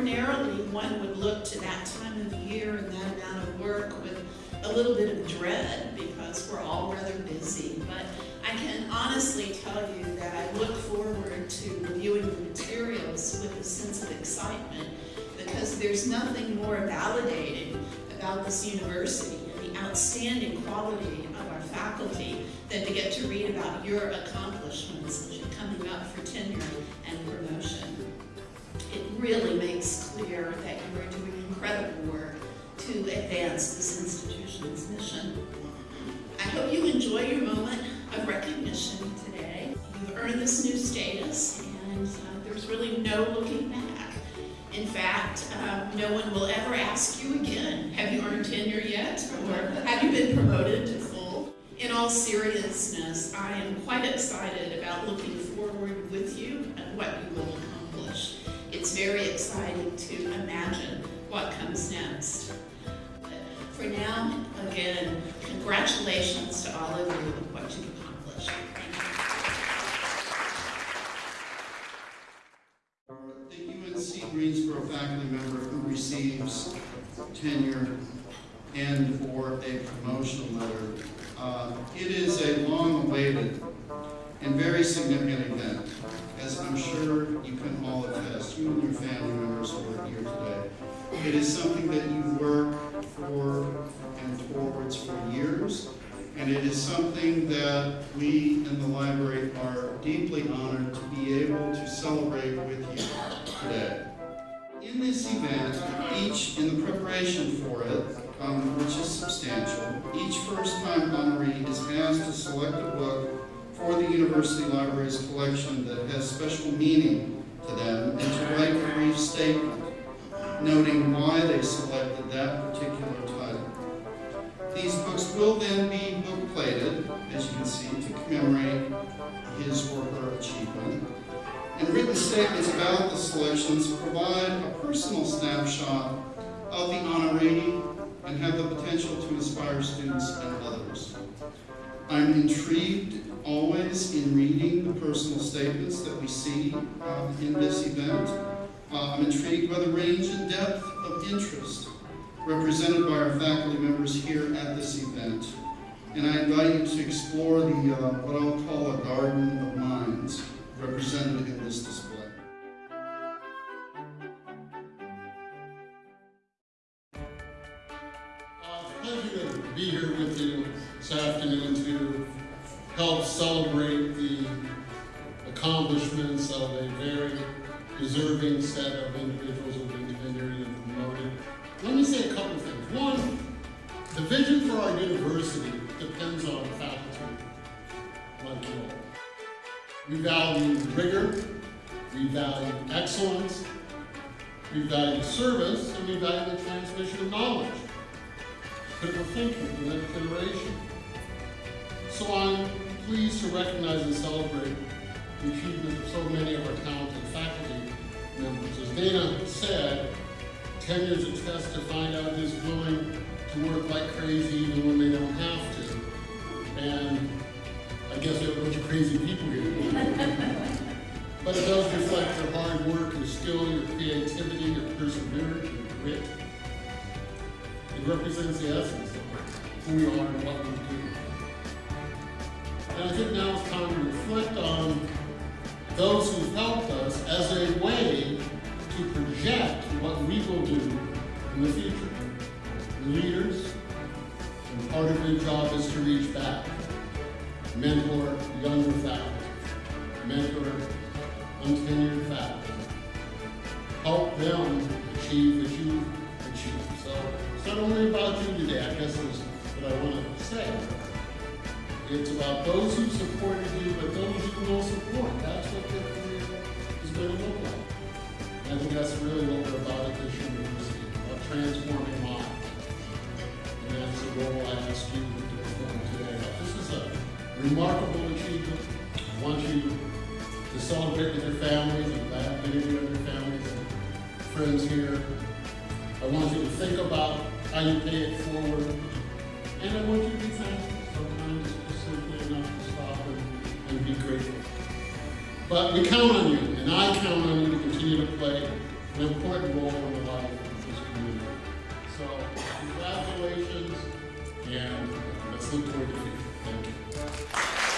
ordinarily, one would look to that time of year and that amount of work with a little bit of dread because we're all rather busy. But I can honestly tell you that I look forward to reviewing the materials with a sense of excitement because there's nothing more validating about this university and the outstanding quality of our faculty than to get to read about your accomplishments coming up for tenure and promotion. It really clear that you are doing incredible work to advance this institution's mission. I hope you enjoy your moment of recognition today. You've earned this new status and uh, there's really no looking back. In fact, um, no one will ever ask you again, have you earned tenure yet? Or have you been promoted to full? In all seriousness, I am quite excited about looking forward with you and what you will accomplish. Very exciting to imagine what comes next. For now, again, congratulations to all of you on what you've accomplished. The UNC Greensboro faculty member who receives tenure and or a promotion letter. Uh, it is a long-awaited and very significant event, as I'm sure you can all attest, you and your family members who are here today. It is something that you work for and towards for years, and it is something that we in the library are deeply honored to be able to celebrate with you today. In this event, each, in the preparation for it, um, which is substantial, each first-time honoree is asked to select a book for the University Library's collection that has special meaning to them and to write a brief statement noting why they selected that particular title. These books will then be book plated, as you can see, to commemorate his or her achievement. And written statements about the selections provide a personal snapshot of the honoree and have the potential to inspire students and others. I'm intrigued in reading the personal statements that we see uh, in this event. Uh, I'm intrigued by the range and depth of interest represented by our faculty members here at this event. And I invite you to explore the, uh, what I'll call a garden of minds represented in this display. Uh, be here with you this afternoon help celebrate the accomplishments of a very deserving set of individuals who have been tenured and promoted. Let me say a couple of things. One, the vision for our university depends on faculty like you all. We value rigor, we value excellence, we value service, and we value the transmission of knowledge critical thinking next generation. So I'm pleased to recognize and celebrate the achievements of so many of our talented faculty members. As Dana said, 10 years of test to find out who's willing to work like crazy even when they don't have to. And I guess we have a bunch of crazy people here. but it does reflect your hard work, your skill, your creativity, your perseverance, your grit. It represents the essence of who we are and what we do. And I think now it's time to reflect on those who've helped us as a way to project what we will do in the future. Leaders, and part of your job is to reach back, mentor younger faculty, mentor untenured faculty, help them achieve what you achieved. So it's not only about you today, I guess is what I want to say. It's about those who supported you, but those you will support. That's what your career is going to look like. I think that's really what we're about at this university, about transforming lives. And that's the role I ask you to perform today. This is a remarkable achievement. I want you to celebrate with your families. I'm glad many of your families and friends here. I want you to think about how you pay it forward. And I want you to be thankful. But we count on you, and I count on you to continue to play an important role in the life of this community. So congratulations, and let's look toward the future. Thank you.